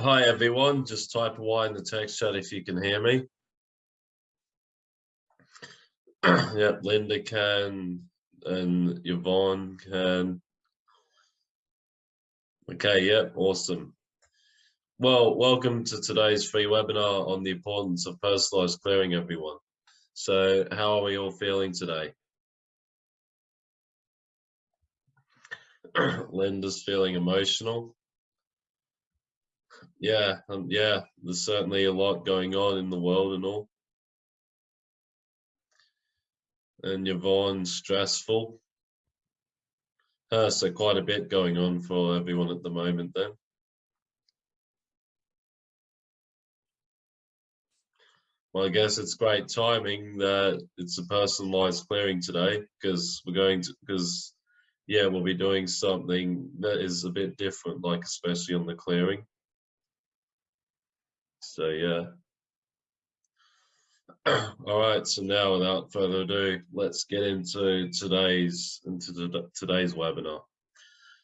Hi everyone, just type Y in the text chat if you can hear me. yep, Linda can and Yvonne can. Okay, yep, awesome. Well, welcome to today's free webinar on the importance of personalized clearing, everyone. So how are we all feeling today? Linda's feeling emotional yeah, um, yeah, there's certainly a lot going on in the world and all. And Yvonne, stressful. Uh, so quite a bit going on for everyone at the moment then. Well, I guess it's great timing that it's a personalized clearing today because we're going to, because yeah, we'll be doing something that is a bit different, like especially on the clearing. So yeah. All right, so now without further ado, let's get into today's into the, today's webinar.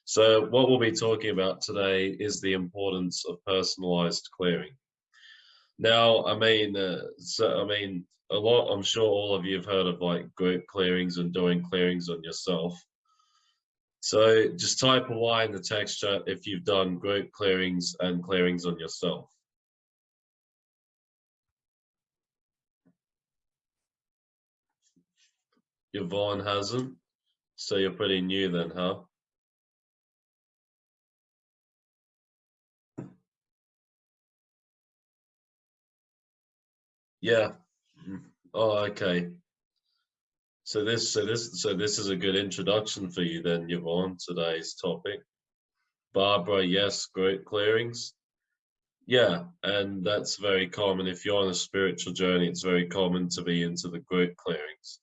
So what we'll be talking about today is the importance of personalized clearing. Now, I mean, uh, so I mean, a lot. I'm sure all of you have heard of like group clearings and doing clearings on yourself. So just type a Y in the text chat if you've done group clearings and clearings on yourself. Yvonne hasn't. So you're pretty new then, huh? Yeah. Oh, okay. So this, so this, so this is a good introduction for you then, Yvonne, today's topic. Barbara, yes, great clearings. Yeah, and that's very common. If you're on a spiritual journey, it's very common to be into the group clearings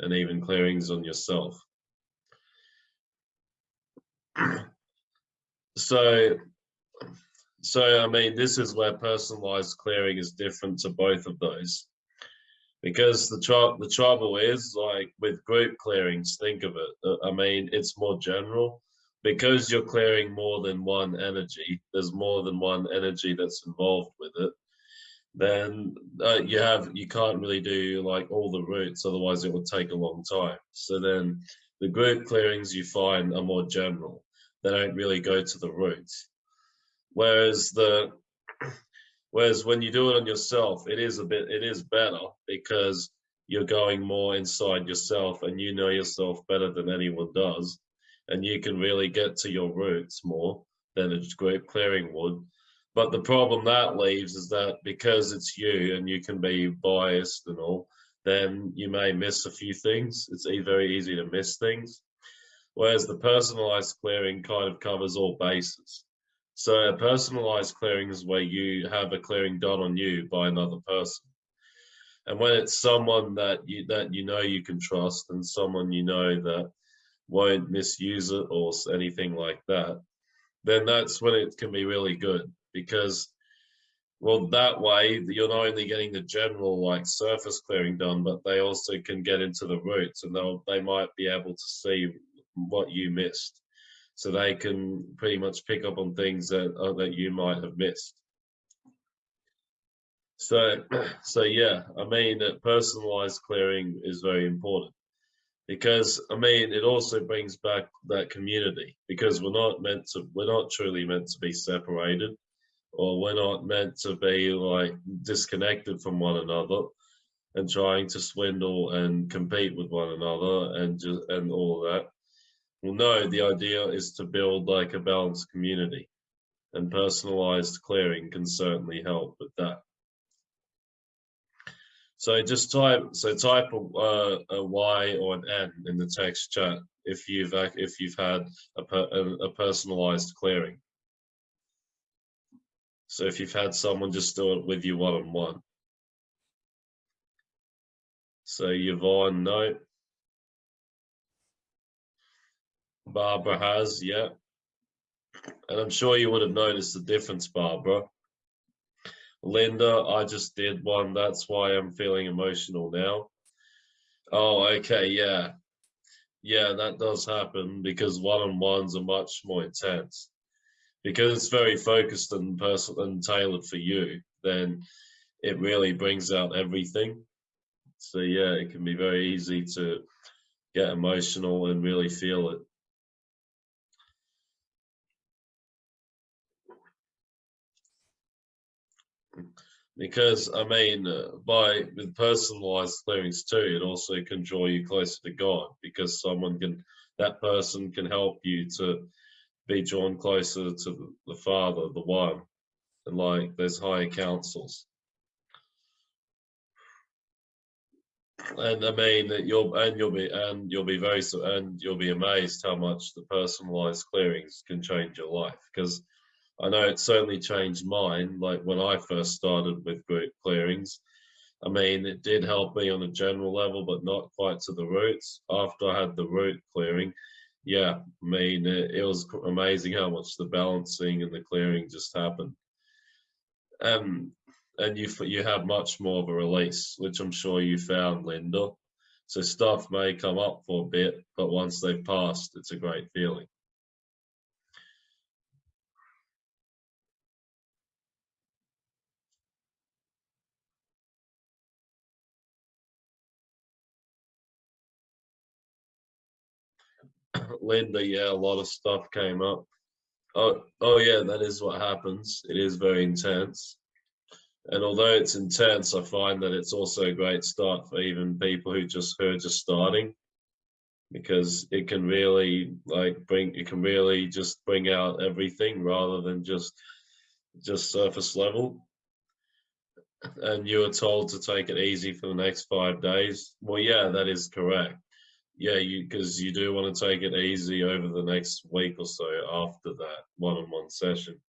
and even clearings on yourself. so, so I mean, this is where personalized clearing is different to both of those. Because the, tr the trouble is, like with group clearings, think of it. Uh, I mean, it's more general. Because you're clearing more than one energy, there's more than one energy that's involved with it then uh, you have you can't really do like all the roots otherwise it would take a long time. So then the group clearings you find are more general. They don't really go to the roots. Whereas the whereas when you do it on yourself it is a bit it is better because you're going more inside yourself and you know yourself better than anyone does. And you can really get to your roots more than a group clearing would but the problem that leaves is that because it's you and you can be biased and all, then you may miss a few things. It's very easy to miss things. Whereas the personalized clearing kind of covers all bases. So a personalized clearing is where you have a clearing done on you by another person. And when it's someone that you that you know you can trust and someone you know that won't misuse it or anything like that, then that's when it can be really good because well that way you're not only getting the general like surface clearing done but they also can get into the roots and they'll they might be able to see what you missed. So they can pretty much pick up on things that uh, that you might have missed. So so yeah i mean personalized clearing is very important because i mean it also brings back that community because we're not meant to we're not truly meant to be separated or we're not meant to be like disconnected from one another and trying to swindle and compete with one another and just and all that. Well no the idea is to build like a balanced community and personalized clearing can certainly help with that. So just type so type a, uh, a y or an n in the text chat if you've if you've had a, a, a personalized clearing so if you've had someone just do it with you one-on-one. -on. So Yvonne, no. Barbara has, yeah. And I'm sure you would have noticed the difference, Barbara. Linda, I just did one. That's why I'm feeling emotional now. Oh, okay, yeah. Yeah, that does happen because one-on-ones are much more intense because it's very focused and personal and tailored for you, then it really brings out everything. So yeah, it can be very easy to get emotional and really feel it. because I mean, by with personalized clearings too, it also can draw you closer to God because someone can, that person can help you to be drawn closer to the Father, the One, and like there's higher councils. And I mean that you'll and you'll be and you'll be very and you'll be amazed how much the personalized clearings can change your life because I know it certainly changed mine. Like when I first started with group clearings, I mean, it did help me on a general level, but not quite to the roots. After I had the root clearing, yeah, I mean, it, it was amazing how much the balancing and the clearing just happened. Um, and you you have much more of a release, which I'm sure you found, Linda. So stuff may come up for a bit, but once they've passed, it's a great feeling. Linda, yeah, a lot of stuff came up. Oh, oh yeah, that is what happens. It is very intense. And although it's intense, I find that it's also a great start for even people who just who are just starting, because it can really like bring it can really just bring out everything rather than just just surface level. And you were told to take it easy for the next five days. Well, yeah, that is correct yeah, you because you do want to take it easy over the next week or so after that one-on-one session.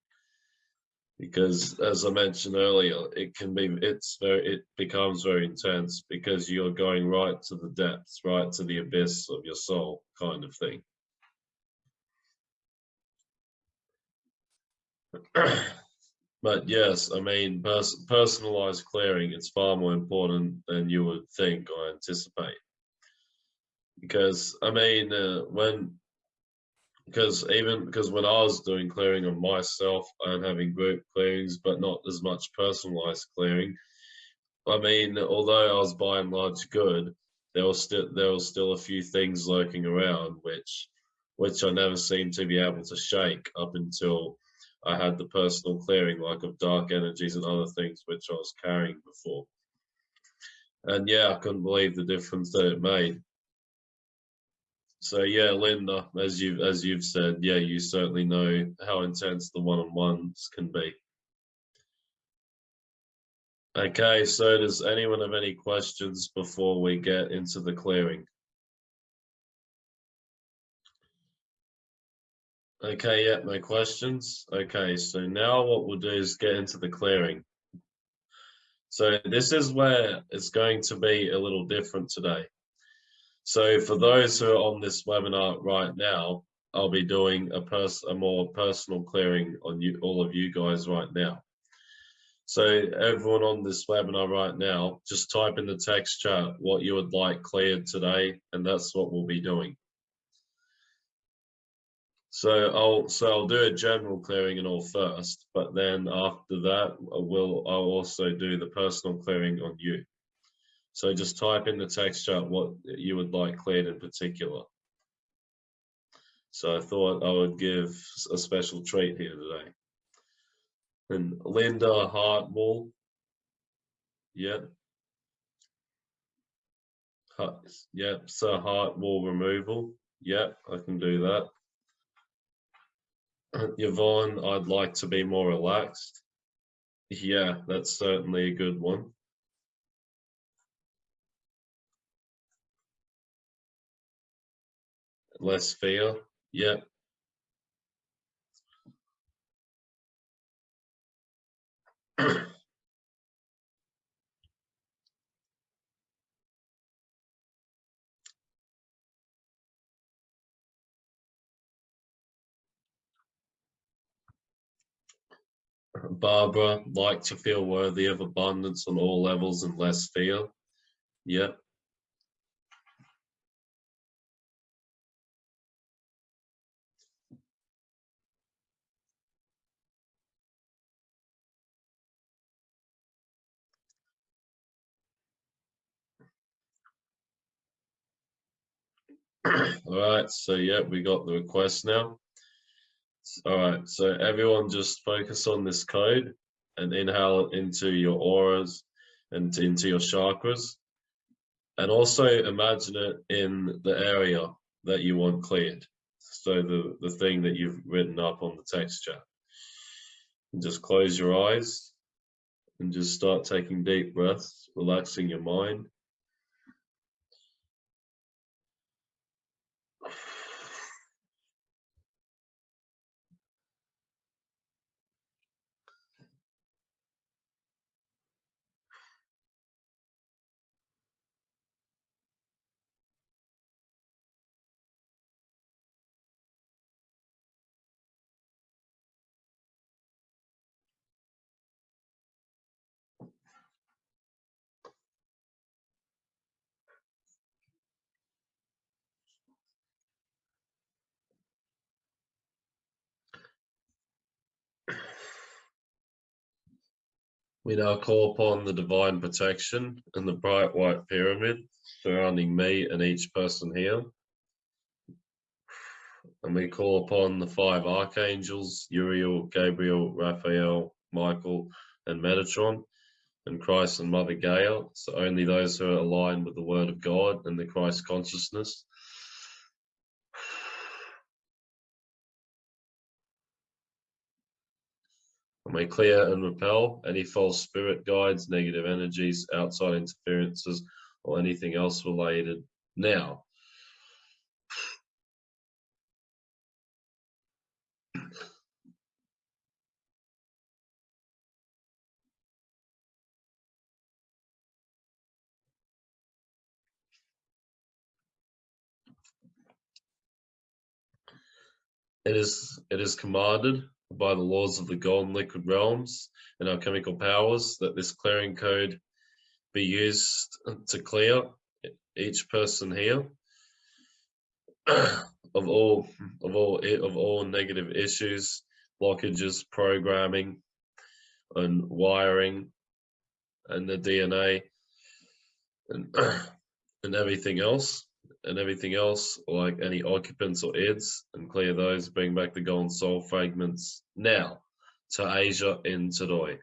Because as I mentioned earlier, it can be it's very it becomes very intense because you're going right to the depths, right to the abyss of your soul, kind of thing. but yes, I mean, pers personalized clearing, it's far more important than you would think or anticipate because I mean uh, when because even because when I was doing clearing of myself and having group clearings, but not as much personalized clearing. I mean, although I was by and large good, there was still there was still a few things lurking around which which I never seemed to be able to shake up until I had the personal clearing, like of dark energies and other things which I was carrying before. And yeah, I couldn't believe the difference that it made. So yeah, Linda, as you as you've said, yeah, you certainly know how intense the one-on-ones can be. Okay, so does anyone have any questions before we get into the clearing? Okay, yeah, no questions. Okay, so now what we'll do is get into the clearing. So this is where it's going to be a little different today. So for those who are on this webinar right now, I'll be doing a, pers a more personal clearing on you, all of you guys right now. So everyone on this webinar right now, just type in the text chat what you would like cleared today, and that's what we'll be doing. So I'll so I'll do a general clearing and all first, but then after that, I will I'll also do the personal clearing on you. So just type in the text chat what you would like cleared in particular. So I thought I would give a special treat here today. And Linda heart wall. Yep. Yep, so heart wall removal. Yep, I can do that. Yvonne, I'd like to be more relaxed. Yeah, that's certainly a good one. Less fear. Yep. Barbara, like to feel worthy of abundance on all levels and less fear. Yep. All right, so yeah, we got the request now. All right, so everyone just focus on this code and inhale into your auras and into your chakras. And also imagine it in the area that you want cleared. So the, the thing that you've written up on the texture. And just close your eyes and just start taking deep breaths, relaxing your mind. We now uh, call upon the divine protection and the bright white pyramid surrounding me and each person here. And we call upon the five archangels, Uriel, Gabriel, Raphael, Michael, and Metatron, and Christ and Mother Gaia. So only those who are aligned with the word of God and the Christ consciousness clear and repel any false spirit guides, negative energies, outside interferences, or anything else related now. It is, it is commanded by the laws of the golden liquid realms and alchemical powers that this clearing code be used to clear each person here of all of all of all negative issues blockages programming and wiring and the dna and and everything else and everything else, like any occupants or eds, and clear those, bring back the golden soul fragments now to Asia in Tadoi.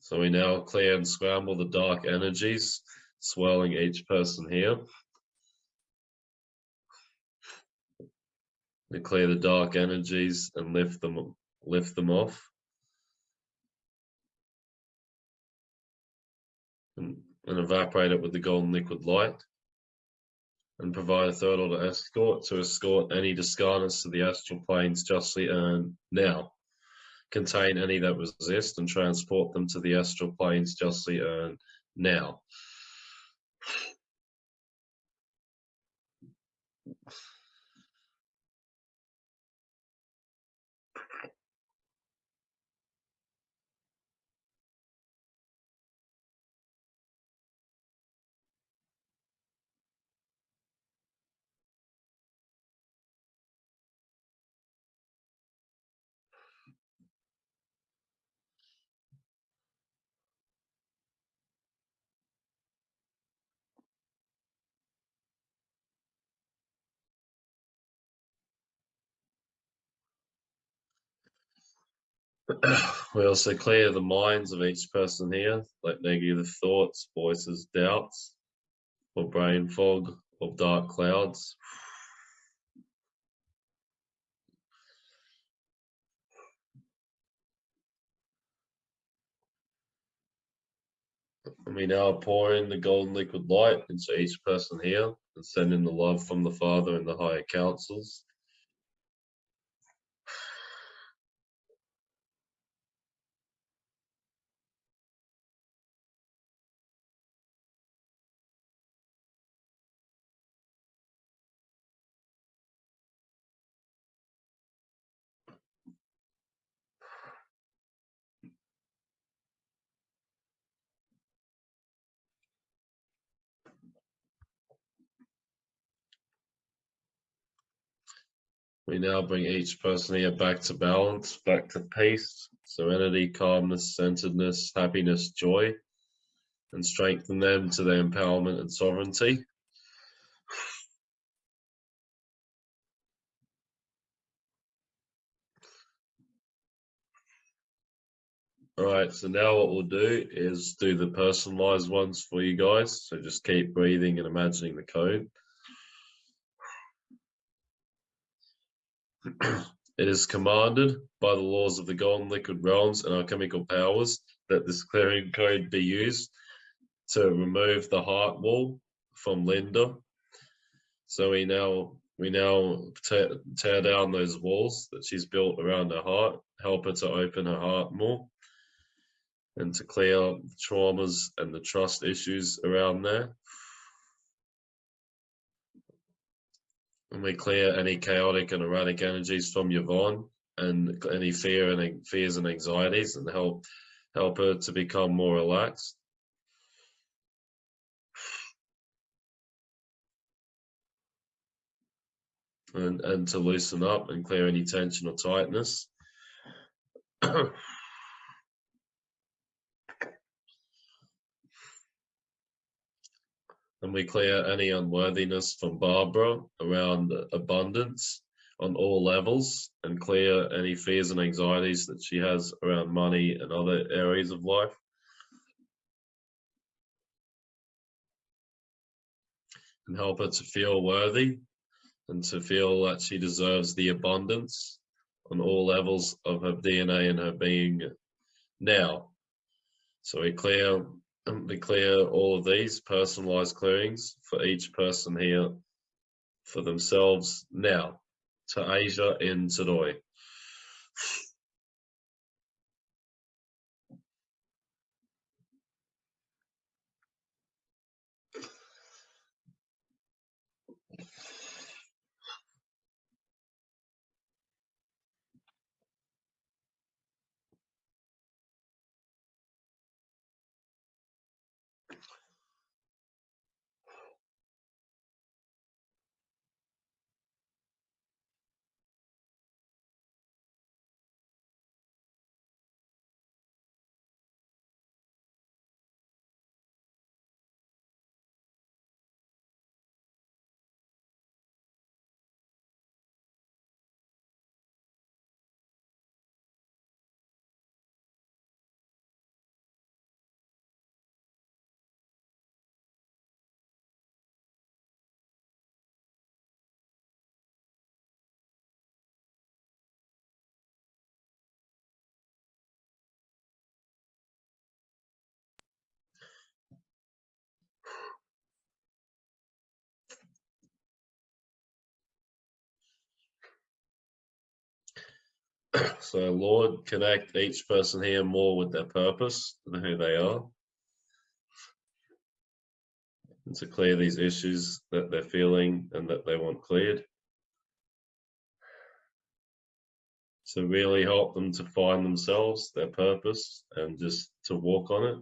So we now clear and scramble the dark energies, swirling each person here. To clear the dark energies and lift them lift them off. And, and evaporate it with the golden liquid light. And provide a third order escort to escort any discarnates to the astral planes justly earned now. Contain any that resist and transport them to the astral planes justly earned now we also clear the minds of each person here, like negative thoughts, voices, doubts, or brain fog, or dark clouds. And we now pour in the golden liquid light into each person here and send in the love from the Father and the higher councils. We now bring each person here back to balance, back to peace, serenity, calmness, centeredness, happiness, joy, and strengthen them to their empowerment and sovereignty. All right, so now what we'll do is do the personalized ones for you guys. So just keep breathing and imagining the code. It is commanded by the laws of the golden liquid realms and alchemical powers that this clearing code be used to remove the heart wall from Linda. So we now we now tear, tear down those walls that she's built around her heart, help her to open her heart more and to clear traumas and the trust issues around there. And we clear any chaotic and erratic energies from Yvonne and any fear and fears and anxieties and help help her to become more relaxed. And, and to loosen up and clear any tension or tightness. and we clear any unworthiness from Barbara around abundance on all levels and clear any fears and anxieties that she has around money and other areas of life. And help her to feel worthy and to feel that she deserves the abundance on all levels of her DNA and her being now. So we clear we clear all of these personalized clearings for each person here for themselves now to Asia in Tadoi. so Lord, connect each person here more with their purpose and who they are. And to clear these issues that they're feeling and that they want cleared. To really help them to find themselves, their purpose, and just to walk on it.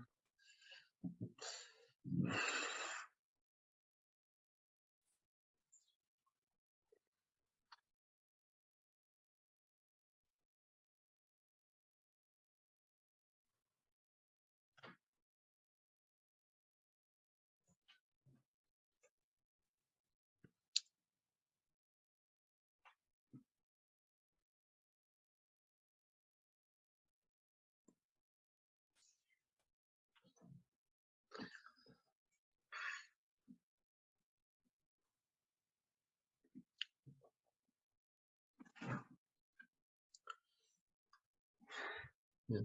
Yeah.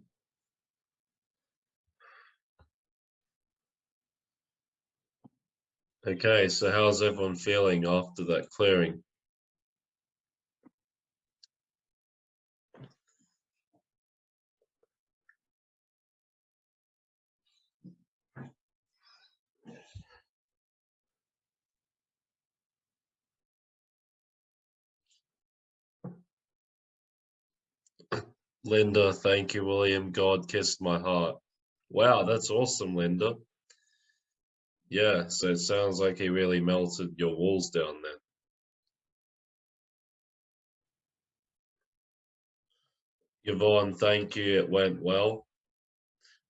Okay, so how's everyone feeling after that clearing? Linda, thank you, William. God kissed my heart. Wow, that's awesome, Linda. Yeah, so it sounds like he really melted your walls down there. Yvonne, thank you. It went well.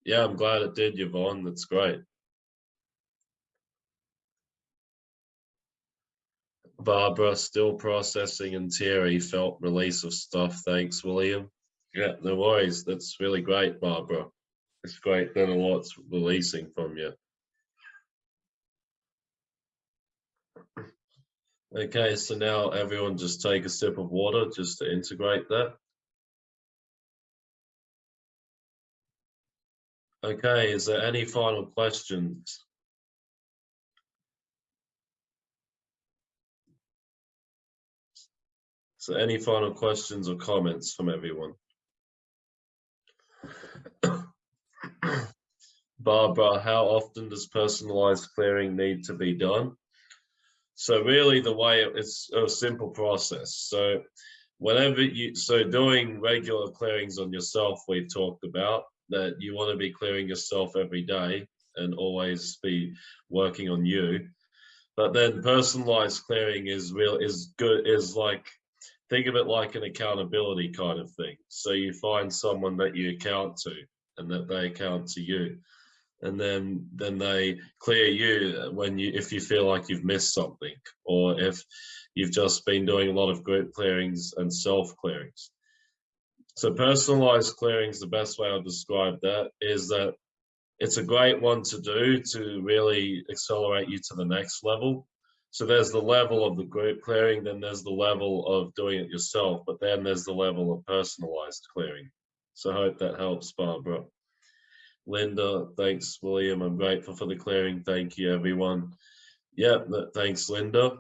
Yeah, I'm glad it did, Yvonne. That's great. Barbara, still processing and Terry felt release of stuff. Thanks, William. Yeah, no worries. That's really great, Barbara. It's great that a lot's releasing from you. Okay, so now everyone just take a sip of water just to integrate that. Okay, is there any final questions? So any final questions or comments from everyone? Barbara, how often does personalized clearing need to be done? So really the way it's a simple process. So whenever you, so doing regular clearings on yourself, we've talked about that you want to be clearing yourself every day and always be working on you. But then personalized clearing is real, is good, is like, think of it like an accountability kind of thing. So you find someone that you account to and that they account to you. And then then they clear you when you if you feel like you've missed something or if you've just been doing a lot of group clearings and self clearings so personalized clearings the best way i'll describe that is that it's a great one to do to really accelerate you to the next level. So there's the level of the group clearing then there's the level of doing it yourself but then there's the level of personalized clearing so i hope that helps barbara Linda, thanks, William. I'm grateful for the clearing. Thank you, everyone. Yep, thanks, Linda.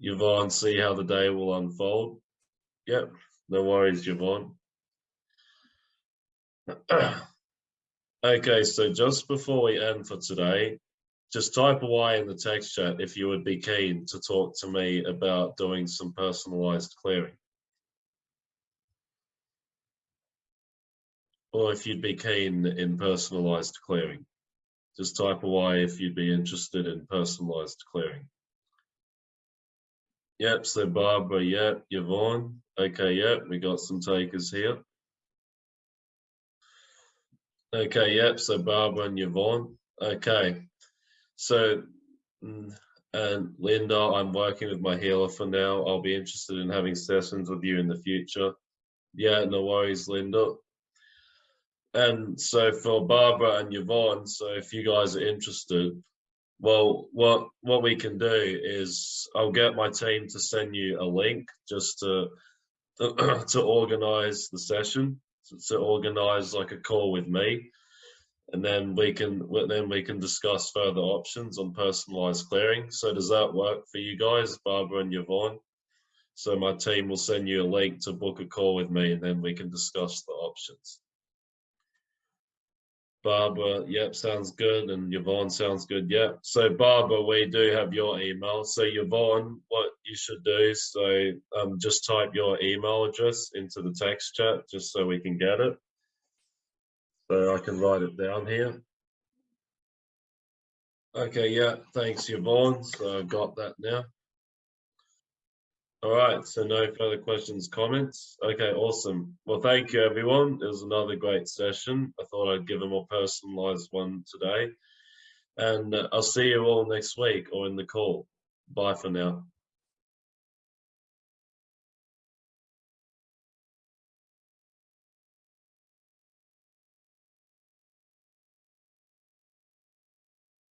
Yvonne, see how the day will unfold. Yep, no worries, Yvonne. okay, so just before we end for today, just type away in the text chat if you would be keen to talk to me about doing some personalized clearing. Or if you'd be keen in personalized clearing. Just type away if you'd be interested in personalized clearing. Yep, so Barbara, yep, Yvonne. Okay, yep, we got some takers here. Okay, yep, so Barbara and Yvonne. Okay, so, mm, and Linda, I'm working with my healer for now. I'll be interested in having sessions with you in the future. Yeah, no worries, Linda and so for Barbara and Yvonne, so if you guys are interested, well, what what we can do is I'll get my team to send you a link just to to, organize the session, to, to organize like a call with me, and then we can then we can discuss further options on personalized clearing. So does that work for you guys, Barbara and Yvonne? So my team will send you a link to book a call with me, and then we can discuss the options. Barbara, yep, sounds good. And Yvonne sounds good, yep. So Barbara, we do have your email. So Yvonne, what you should do, so um, just type your email address into the text chat just so we can get it. So I can write it down here. Okay, yeah, thanks Yvonne. So I've got that now. All right, so no further questions, comments. Okay, awesome. Well, thank you, everyone. It was another great session. I thought I'd give a more personalized one today. And uh, I'll see you all next week or in the call. Bye for now.